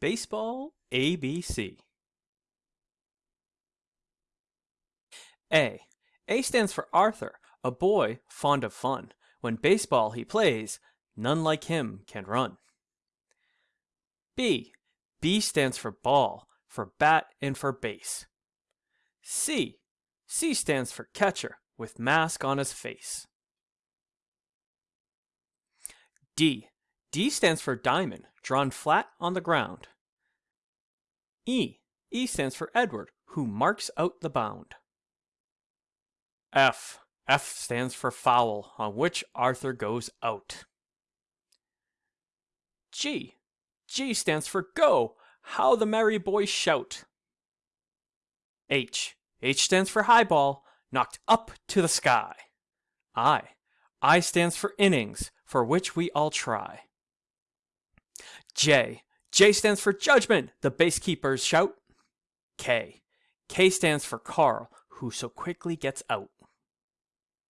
Baseball ABC. A. A stands for Arthur, a boy fond of fun. When baseball he plays, none like him can run. B. B stands for ball, for bat and for base. C. C stands for catcher, with mask on his face. D. D stands for diamond, drawn flat on the ground. E. E stands for Edward, who marks out the bound. F. F stands for foul, on which Arthur goes out. G. G stands for go, how the merry boys shout. H. H stands for high ball, knocked up to the sky. I. I stands for innings, for which we all try. J. J stands for judgment, the base keepers shout. K. K stands for Karl, who so quickly gets out.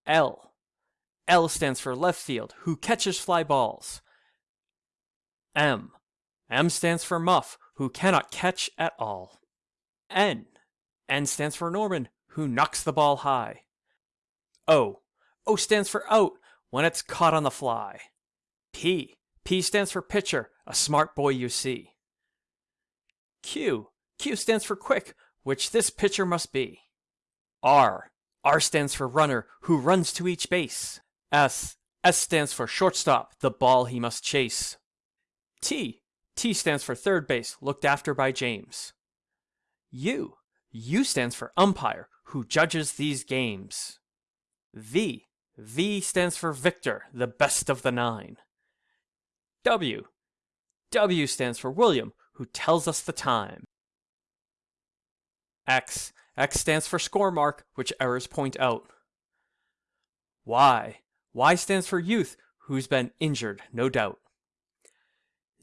L. L stands for left field, who catches fly balls. M. M stands for Muff, who cannot catch at all. N. N stands for Norman, who knocks the ball high. O. O stands for out when it's caught on the fly. P. P stands for pitcher, a smart boy you see. Q. Q stands for quick, which this pitcher must be. R. R stands for runner, who runs to each base. S. S stands for shortstop, the ball he must chase. T. T stands for third base, looked after by James. U. U stands for umpire, who judges these games. V. V stands for Victor, the best of the nine. W. W stands for William, who tells us the time. X. X stands for score mark, which errors point out. Y. Y stands for youth, who's been injured, no doubt.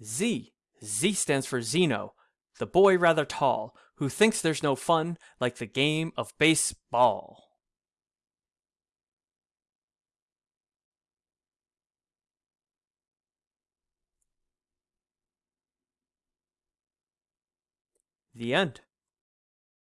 Z. Z stands for Zeno, the boy rather tall, who thinks there's no fun like the game of baseball. The end.